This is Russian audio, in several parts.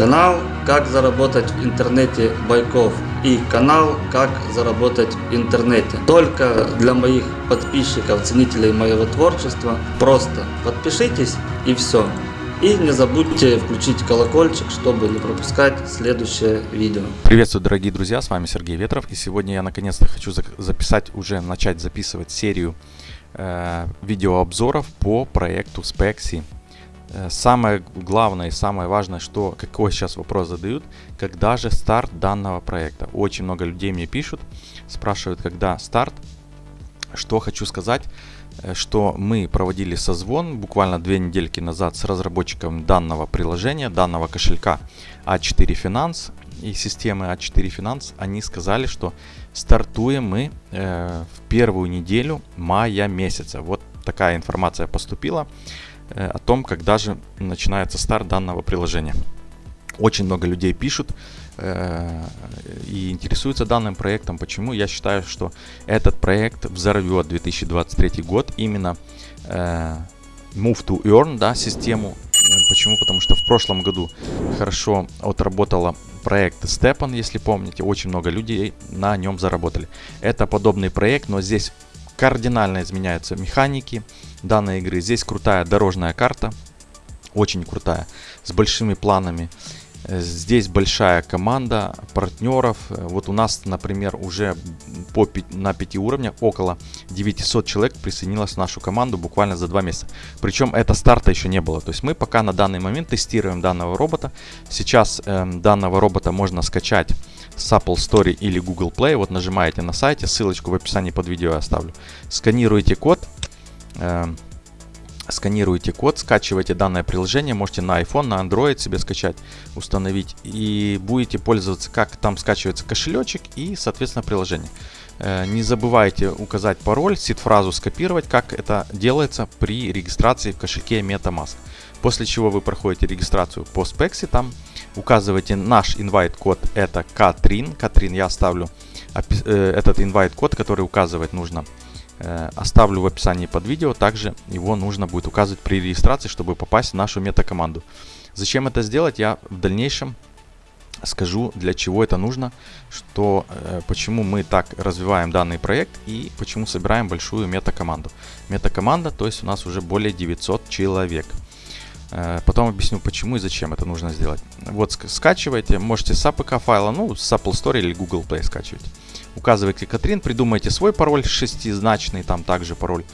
Канал «Как заработать в интернете Байков» и канал «Как заработать в интернете». Только для моих подписчиков, ценителей моего творчества. Просто подпишитесь и все. И не забудьте включить колокольчик, чтобы не пропускать следующее видео. Приветствую, дорогие друзья, с вами Сергей Ветров. И сегодня я наконец-то хочу записать, уже начать записывать серию э, видеообзоров по проекту Spexy. Э, самое главное и самое важное, что какой сейчас вопрос задают, когда же старт данного проекта. Очень много людей мне пишут, спрашивают, когда старт. Что хочу сказать, э, что мы проводили созвон буквально две недельки назад с разработчиком данного приложения, данного кошелька А4 Finance и системы А4 Finance. Они сказали, что стартуем мы э, в первую неделю мая месяца. Вот такая информация поступила. Э, о том, когда же начинается старт данного приложения. Очень много людей пишут э, и интересуются данным проектом. Почему? Я считаю, что этот проект взорвет 2023 год именно э, Move to Earn, да, систему. Почему? Потому что в прошлом году хорошо отработала проект Stepan, если помните, очень много людей на нем заработали. Это подобный проект, но здесь кардинально изменяются механики данной игры. Здесь крутая дорожная карта, очень крутая, с большими планами. Э, здесь большая команда партнеров. Э, вот у нас, например, уже по, на 5 уровнях около 900 человек присоединилось в нашу команду буквально за 2 месяца. Причем это старта еще не было. То есть мы пока на данный момент тестируем данного робота. Сейчас э, данного робота можно скачать с Apple Store или Google Play. Вот нажимаете на сайте, ссылочку в описании под видео я оставлю. Сканируете код, сканируете код, скачиваете данное приложение, можете на iPhone, на Android себе скачать, установить и будете пользоваться, как там скачивается кошелечек и, соответственно, приложение. Э, не забывайте указать пароль, сид-фразу скопировать, как это делается при регистрации в кошельке MetaMask. После чего вы проходите регистрацию по Spexy, там указываете наш invite код, это Катрин. Катрин я оставлю э, этот invite код, который указывать нужно. Э, оставлю в описании под видео. Также его нужно будет указывать при регистрации, чтобы попасть в нашу мета-команду. Зачем это сделать, я в дальнейшем скажу, для чего это нужно, что, э, почему мы так развиваем данный проект и почему собираем большую мета-команду. Мета-команда, то есть у нас уже более 900 человек. Э, потом объясню, почему и зачем это нужно сделать. Вот скачивайте, можете с APK файла, ну, с Apple Store или Google Play скачивать. Указывайте Катрин, придумайте свой пароль шестизначный, там также пароль,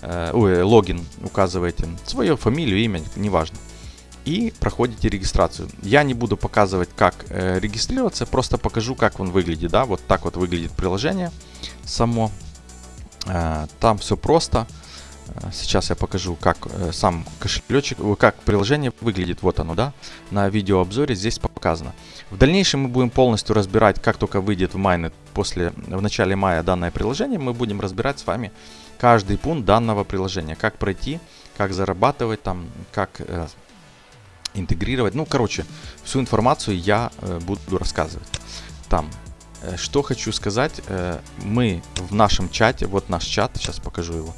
э, ой, логин указываете, свою фамилию, имя, неважно. И проходите регистрацию. Я не буду показывать, как э, регистрироваться, просто покажу, как он выглядит, да, вот так вот выглядит приложение само. Э, там все просто. Э, сейчас я покажу, как э, сам кошелечек, э, как приложение выглядит. Вот оно, да. На видеообзоре здесь показано. В дальнейшем мы будем полностью разбирать, как только выйдет в Майнет после, в начале мая данное приложение, мы будем разбирать с вами каждый пункт данного приложения. Как пройти, как зарабатывать там, как э, интегрировать. Ну, короче, всю информацию я э, буду рассказывать там. Что хочу сказать, э, мы в нашем чате, вот наш чат, сейчас покажу его,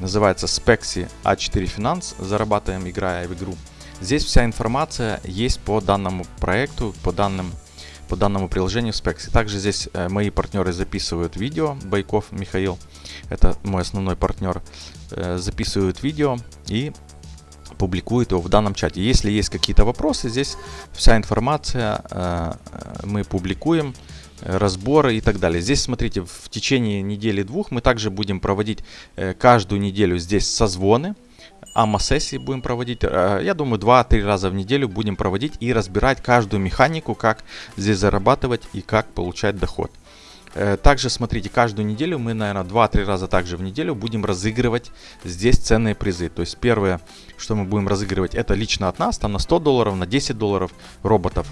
называется Spexy A4 Finance, зарабатываем, играя в игру. Здесь вся информация есть по данному проекту, по данным по данному приложению Spexy. Также здесь э, мои партнеры записывают видео. Байков Михаил, это мой основной партнер, э, записывают видео и публикуют его в данном чате. Если есть какие-то вопросы, здесь вся информация э, мы публикуем разборы и так далее. Здесь, смотрите, в течение недели-двух мы также будем проводить э, каждую неделю здесь созвоны, АМА-сессии будем проводить, э, я думаю, 2-3 раза в неделю будем проводить и разбирать каждую механику, как здесь зарабатывать и как получать доход. Э, также, смотрите, каждую неделю мы, наверное, 2-3 раза также в неделю будем разыгрывать здесь ценные призы. То есть первое, что мы будем разыгрывать, это лично от нас, там на 100 долларов, на 10 долларов роботов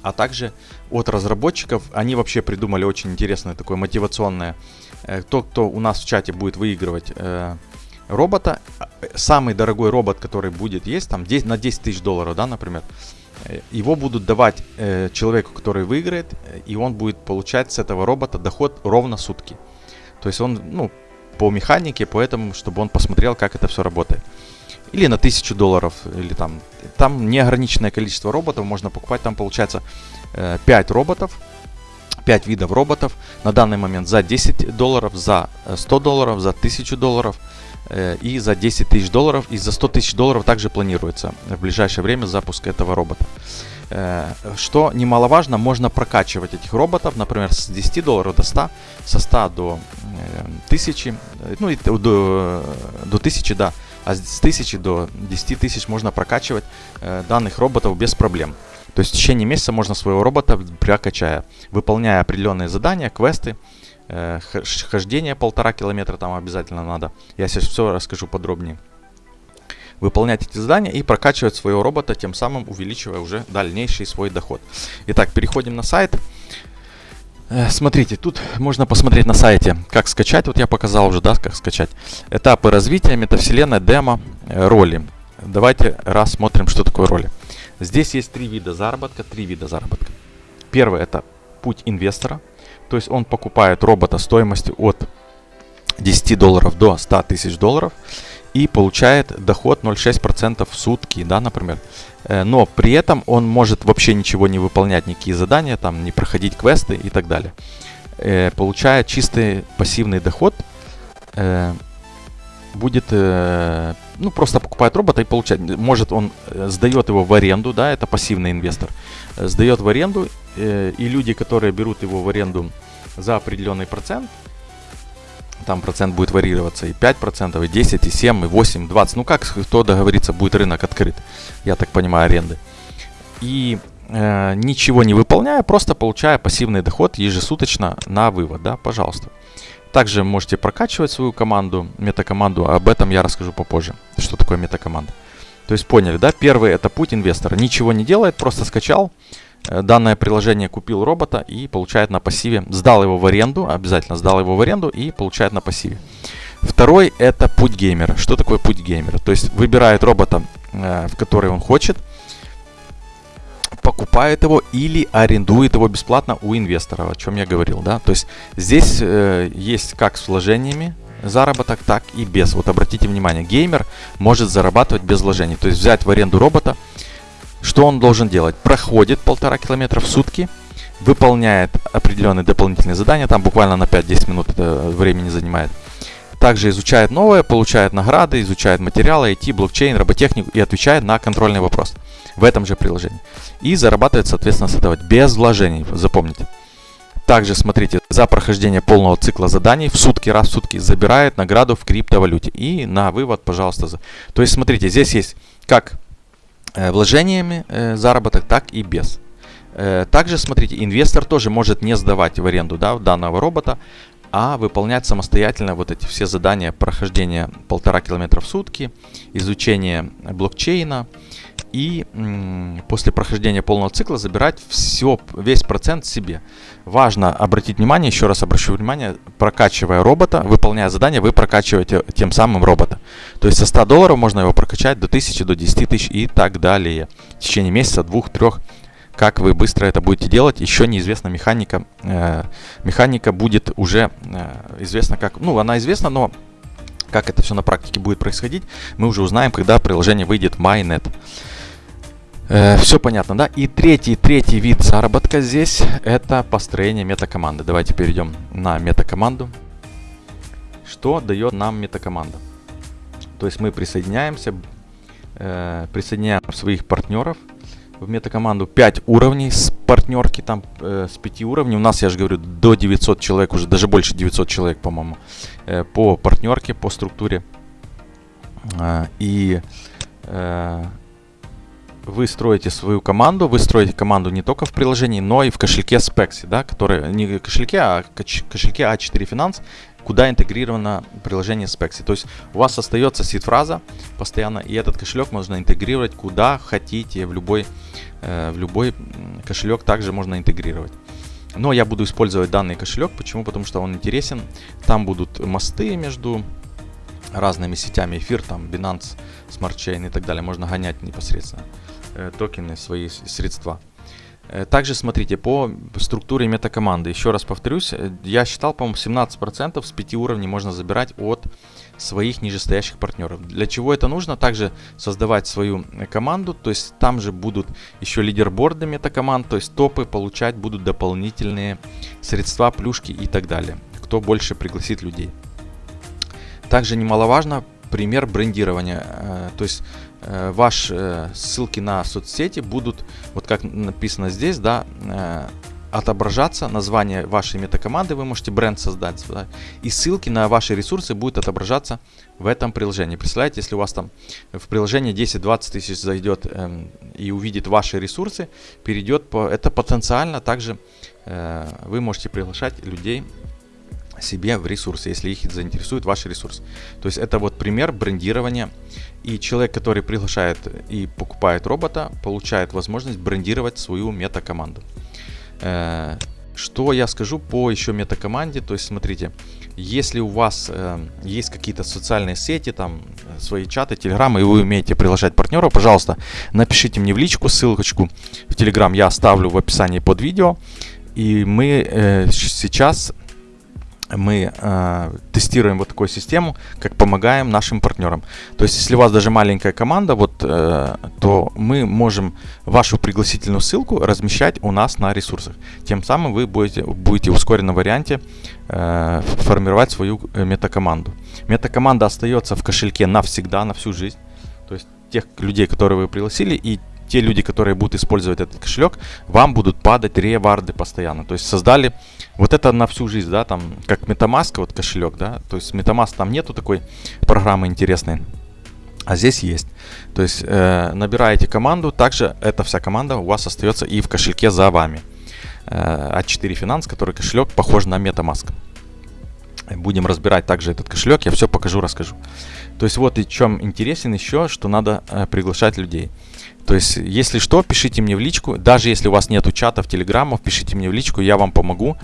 а также от разработчиков. Они вообще придумали очень интересное такое мотивационное. Э, тот, кто у нас в чате будет выигрывать э, робота, самый дорогой робот, который будет есть, там 10, на 10 тысяч долларов, да, например, его будут давать э, человеку, который выиграет, и он будет получать с этого робота доход ровно сутки. То есть он, ну, по механике, поэтому, чтобы он посмотрел, как это все работает. Или на 1000 долларов, или там, там неограниченное количество роботов можно покупать, там получается 5 роботов, 5 видов роботов на данный момент за 10 долларов, за 100 долларов, за 1000 долларов и за 10 тысяч долларов. И за 100 тысяч долларов также планируется в ближайшее время запуск этого робота. Э, что немаловажно, можно прокачивать этих роботов, например, с 10 долларов до 100, со 100 до 1000, э, ну и до, до 1000, да, а с 1000 до 10 тысяч можно прокачивать э, данных роботов без проблем. То есть в течение месяца можно своего робота прокачая, выполняя определенные задания, квесты, хождение полтора километра там обязательно надо. Я сейчас все расскажу подробнее выполнять эти задания и прокачивать своего робота, тем самым увеличивая уже дальнейший свой доход. Итак, переходим на сайт. Э, смотрите, тут можно посмотреть на сайте, как скачать. Вот я показал уже, да, как скачать. Этапы развития, метавселенная, демо, э, роли. Давайте рассмотрим, что такое роли. Здесь есть три вида заработка, три вида заработка. Первый это путь инвестора. То есть он покупает робота стоимостью от 10 долларов до 100 тысяч долларов и получает доход 0,6% в сутки, да, например. Э, но при этом он может вообще ничего не выполнять, никакие задания, там, не проходить квесты и так далее. Э, получая чистый пассивный доход, э, будет, ну, просто покупает робота и получает. Может, он сдает его в аренду, да, это пассивный инвестор. Сдает в аренду, и люди, которые берут его в аренду за определенный процент, там процент будет варьироваться и 5%, и 10, и 7, и 8, и 20. Ну как, кто договорится, будет рынок открыт, я так понимаю, аренды. И э, ничего не выполняя, просто получая пассивный доход ежесуточно на вывод, да, пожалуйста. Также можете прокачивать свою команду, метакоманду, об этом я расскажу попозже, что такое метакоманда. То есть поняли, да, первый это путь инвестора, ничего не делает, просто скачал, Э, данное приложение купил робота и получает на пассиве, сдал его в аренду, обязательно сдал его в аренду и получает на пассиве. Второй это путь геймера. Что такое путь геймера? То есть выбирает робота, э, в который он хочет, покупает его или арендует его бесплатно у инвестора, о чем я говорил, да. То есть здесь э, есть как с вложениями заработок, так и без. Вот обратите внимание, геймер может зарабатывать без вложений. То есть взять в аренду робота, что он должен делать? Проходит полтора километра в сутки, выполняет определенные дополнительные задания, там буквально на 5-10 минут это времени занимает. Также изучает новое, получает награды, изучает материалы, IT, блокчейн, роботехнику и отвечает на контрольный вопрос в этом же приложении. И зарабатывает, соответственно, с этого без вложений, запомните. Также, смотрите, за прохождение полного цикла заданий в сутки, раз в сутки забирает награду в криптовалюте. И на вывод, пожалуйста. То есть, смотрите, здесь есть как вложениями э, заработок, так и без. Э, также, смотрите, инвестор тоже может не сдавать в аренду да, данного робота, а выполнять самостоятельно вот эти все задания прохождения полтора километра в сутки, изучение блокчейна и после прохождения полного цикла забирать все, весь процент себе. Важно обратить внимание, еще раз обращу внимание, прокачивая робота, выполняя задание, вы прокачиваете тем самым робота. То есть со 100 долларов можно его прокачать до 1000, до 10 тысяч и так далее. В течение месяца, двух, трех. Как вы быстро это будете делать, еще неизвестна механика. Э, механика будет уже э, известна как... Ну, она известна, но как это все на практике будет происходить, мы уже узнаем, когда приложение выйдет MyNet. Э, все понятно, да? И третий, третий вид заработка здесь это построение метакоманды. Давайте перейдем на метакоманду. Что дает нам метакоманда? То есть мы присоединяемся, э, присоединяем своих партнеров в метакоманду 5 уровней с партнерки, там э, с 5 уровней. У нас, я же говорю, до 900 человек, уже даже больше 900 человек, по-моему, э, по партнерке, по структуре. Э, и э, вы строите свою команду, вы строите команду не только в приложении, но и в кошельке Spexy, да, который не кошельке, а кошельке A4 Finance, куда интегрировано приложение Spexy. То есть у вас остается сид-фраза постоянно, и этот кошелек можно интегрировать куда хотите, в любой, э, в любой кошелек также можно интегрировать. Но я буду использовать данный кошелек. Почему? Потому что он интересен. Там будут мосты между разными сетями, эфир, там, Binance, Smart Chain и так далее. Можно гонять непосредственно. Э, токены, свои средства. Э, Также смотрите, по структуре метакоманды, еще раз повторюсь, э, я считал, по-моему, 17% с 5 уровней можно забирать от своих нижестоящих партнеров. Для чего это нужно? Также создавать свою команду, то есть там же будут еще лидерборды метакоманд, то есть топы получать будут дополнительные средства, плюшки и так далее. Кто больше пригласит людей. Также немаловажно пример брендирования, то есть ваши э, ссылки на соцсети будут, вот как написано здесь, да, отображаться название вашей метакоманды, вы можете бренд создать, да, и ссылки на ваши ресурсы будут отображаться в этом приложении. Представляете, если у вас там в приложении 10-20 тысяч зайдет эм, и увидит ваши ресурсы, перейдет по, это потенциально также э, вы можете приглашать людей себе в ресурсы, если их заинтересует ваш ресурс. То есть это вот пример брендирования. И человек, который приглашает и покупает робота, получает возможность брендировать свою мета-команду. Э, что я скажу по еще метакоманде, то есть смотрите, если у вас э, есть какие-то социальные сети, там свои чаты, телеграммы, и вы умеете приглашать партнеров, пожалуйста, напишите мне в личку, ссылочку в телеграм я оставлю в описании под видео, и мы э, сейчас мы э, тестируем вот такую систему, как помогаем нашим партнерам. То есть, если у вас даже маленькая команда, вот, э, то мы можем вашу пригласительную ссылку размещать у нас на ресурсах. Тем самым вы будете, будете в ускоренном варианте э, формировать свою э, метакоманду. Метакоманда остается в кошельке навсегда, на всю жизнь. То есть, тех людей, которые вы пригласили, и те люди, которые будут использовать этот кошелек, вам будут падать реварды постоянно. То есть создали вот это на всю жизнь, да, там, как Metamask, вот кошелек, да, то есть Metamask там нету такой программы интересной, а здесь есть. То есть э, набираете команду, также эта вся команда у вас остается и в кошельке за вами. Э, А4 Finance, который кошелек похож на Metamask. Будем разбирать также этот кошелек, я все покажу, расскажу. То есть вот и чем интересен еще, что надо э, приглашать людей. То есть, если что, пишите мне в личку. Даже если у вас нету чатов, телеграммов, пишите мне в личку, я вам помогу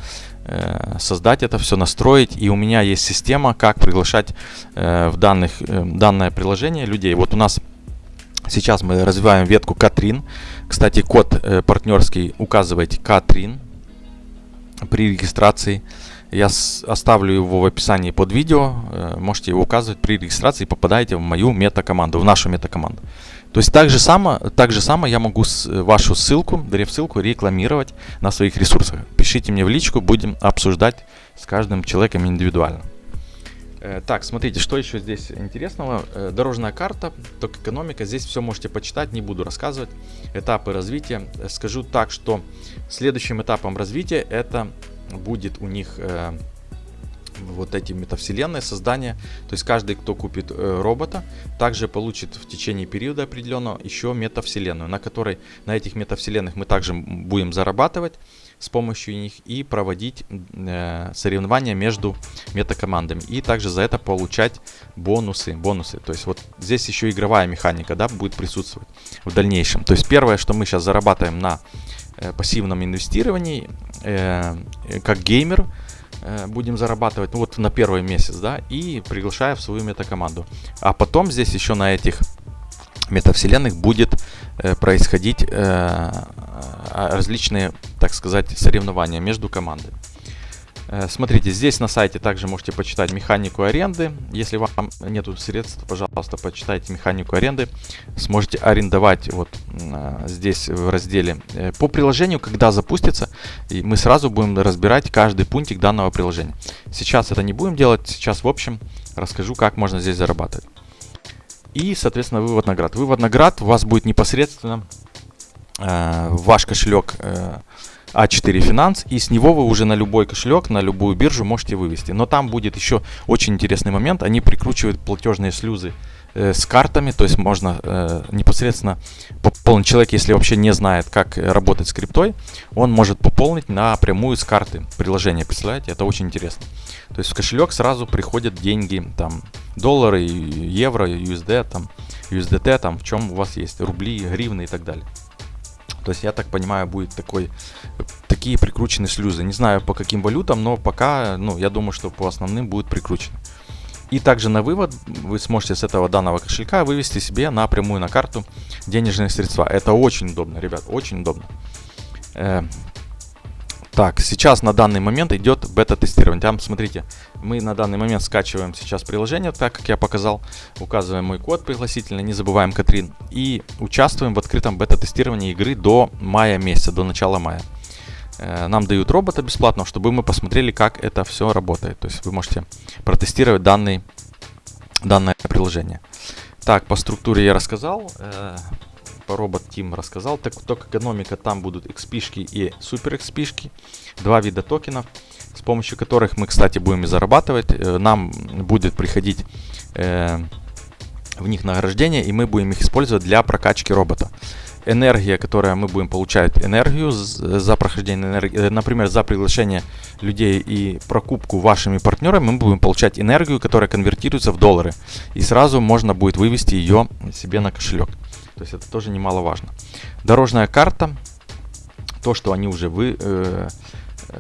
э, создать это все, настроить. И у меня есть система, как приглашать э, в данных, э, данное приложение людей. Вот у нас сейчас мы развиваем ветку Катрин. Кстати, код э, партнерский указывайте Катрин при регистрации. Я оставлю его в описании под видео. Э, можете его указывать при регистрации попадаете в мою мета-команду, в нашу мета-команду. То есть так же само, так же само я могу с, вашу ссылку, ссылку рекламировать на своих ресурсах. Пишите мне в личку, будем обсуждать с каждым человеком индивидуально. Э, так, смотрите, что еще здесь интересного. Э, дорожная карта, ток экономика. Здесь все можете почитать, не буду рассказывать. Этапы развития. Скажу так, что следующим этапом развития это будет у них э, вот эти метавселенные создания. То есть каждый, кто купит э, робота, также получит в течение периода определенного еще метавселенную, на которой на этих метавселенных мы также будем зарабатывать с помощью них и проводить э, соревнования между метакомандами. И также за это получать бонусы. бонусы. То есть вот здесь еще игровая механика да, будет присутствовать в дальнейшем. То есть первое, что мы сейчас зарабатываем на э, пассивном инвестировании, э, как геймер, Э, будем зарабатывать ну, вот на первый месяц, да, и приглашая в свою метакоманду. А потом здесь еще на этих метавселенных будет происходить э, а, различные, так сказать, соревнования между командами. Э, смотрите, здесь на сайте также можете почитать механику аренды. Если вам нету средств, пожалуйста, почитайте механику аренды. Сможете арендовать вот э, здесь в разделе э, по приложению, когда запустится. И мы сразу будем разбирать каждый пунктик данного приложения. Сейчас это не будем делать. Сейчас, в общем, расскажу, как можно здесь зарабатывать. И, соответственно, вывод наград. Вывод наград у вас будет непосредственно э, ваш кошелек э, а4 Finance, и с него вы уже на любой кошелек, на любую биржу можете вывести. Но там будет еще очень интересный момент, они прикручивают платежные слюзы с картами, то есть можно э, непосредственно пополнить. Человек, если вообще не знает, как работать с криптой, он может пополнить напрямую с карты приложения, представляете, это очень интересно. То есть в кошелек сразу приходят деньги, там, доллары, евро, USD, там, USDT, там, в чем у вас есть, рубли, гривны и так далее. То есть, я так понимаю, будет такой, такие прикрученные шлюзы. Не знаю по каким валютам, но пока, ну, я думаю, что по основным будет прикручено. И также на вывод вы сможете с этого данного кошелька вывести себе напрямую на карту денежные средства. Это очень удобно, ребят, очень удобно. Э, так, сейчас на данный момент идет бета-тестирование. Там, смотрите, мы на данный момент скачиваем сейчас приложение, так как я показал. Указываем мой код пригласительный, не забываем Катрин. И участвуем в открытом бета-тестировании игры до мая месяца, до начала мая. Э, нам дают робота бесплатно, чтобы мы посмотрели, как это все работает. То есть вы можете протестировать данный, данное приложение. Так, по структуре я рассказал. Э, по робот Team рассказал. Так, только экономика там будут XP и супер XP. Два вида токенов, с помощью которых мы, кстати, будем и зарабатывать. Э, нам будет приходить э, в них награждение, и мы будем их использовать для прокачки робота. Энергия, которая мы будем получать энергию за прохождение энергии, э, например, за приглашение людей и прокупку вашими партнерами, мы будем получать энергию, которая конвертируется в доллары. И сразу можно будет вывести ее себе на кошелек. То есть это тоже немаловажно. Дорожная карта. То, что они уже вы, э,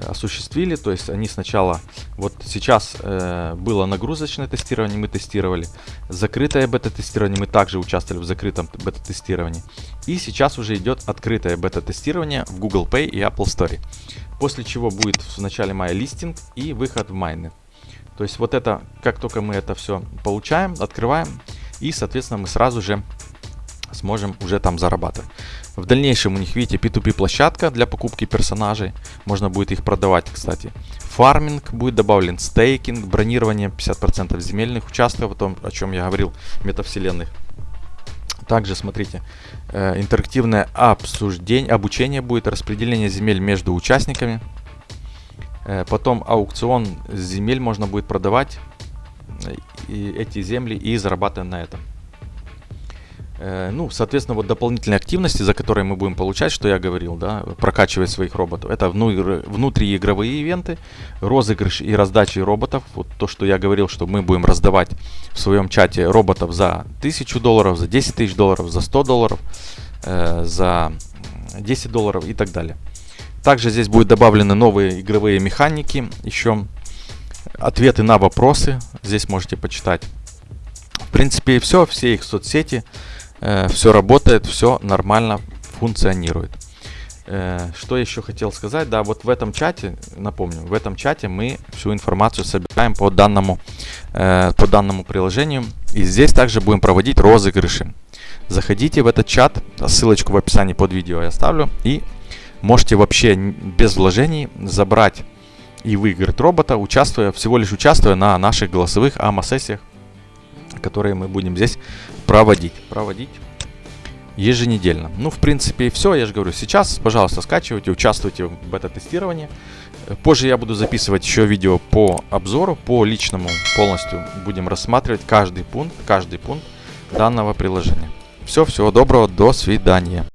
осуществили. То есть они сначала... Вот сейчас э, было нагрузочное тестирование, мы тестировали. Закрытое бета-тестирование, мы также участвовали в закрытом бета-тестировании. И сейчас уже идет открытое бета-тестирование в Google Pay и Apple Store. После чего будет в начале мая листинг и выход в майны. То есть вот это, как только мы это все получаем, открываем, и, соответственно, мы сразу же сможем уже там зарабатывать. В дальнейшем у них, видите, P2P площадка для покупки персонажей. Можно будет их продавать, кстати. Фарминг будет добавлен, стейкинг, бронирование 50% земельных участков, о том, о чем я говорил, метавселенных. Также, смотрите, э, интерактивное обсуждение, обучение будет, распределение земель между участниками. Э, потом аукцион земель можно будет продавать э, и эти земли и зарабатывать на этом. Э, ну, соответственно, вот дополнительные активности, за которые мы будем получать, что я говорил, да, прокачивать своих роботов. Это внутриигровые ивенты, розыгрыш и раздачи роботов. Вот то, что я говорил, что мы будем раздавать в своем чате роботов за 1000 долларов, за 10 тысяч долларов, за 100 долларов, э, за 10 долларов и так далее. Также здесь будут добавлены новые игровые механики, еще ответы на вопросы, здесь можете почитать. В принципе, и все, все их соцсети, Э, все работает, все нормально функционирует. Э, что еще хотел сказать? Да, вот в этом чате, напомню, в этом чате мы всю информацию собираем по данному, э, по данному приложению. И здесь также будем проводить розыгрыши. Заходите в этот чат, ссылочку в описании под видео я оставлю. И можете вообще без вложений забрать и выиграть робота, участвуя, всего лишь участвуя на наших голосовых АМА-сессиях, которые мы будем здесь проводить. Проводить еженедельно. Ну, в принципе, все. Я же говорю, сейчас, пожалуйста, скачивайте, участвуйте в бета-тестировании. Позже я буду записывать еще видео по обзору, по личному полностью. Будем рассматривать каждый пункт, каждый пункт данного приложения. Все, всего доброго, до свидания.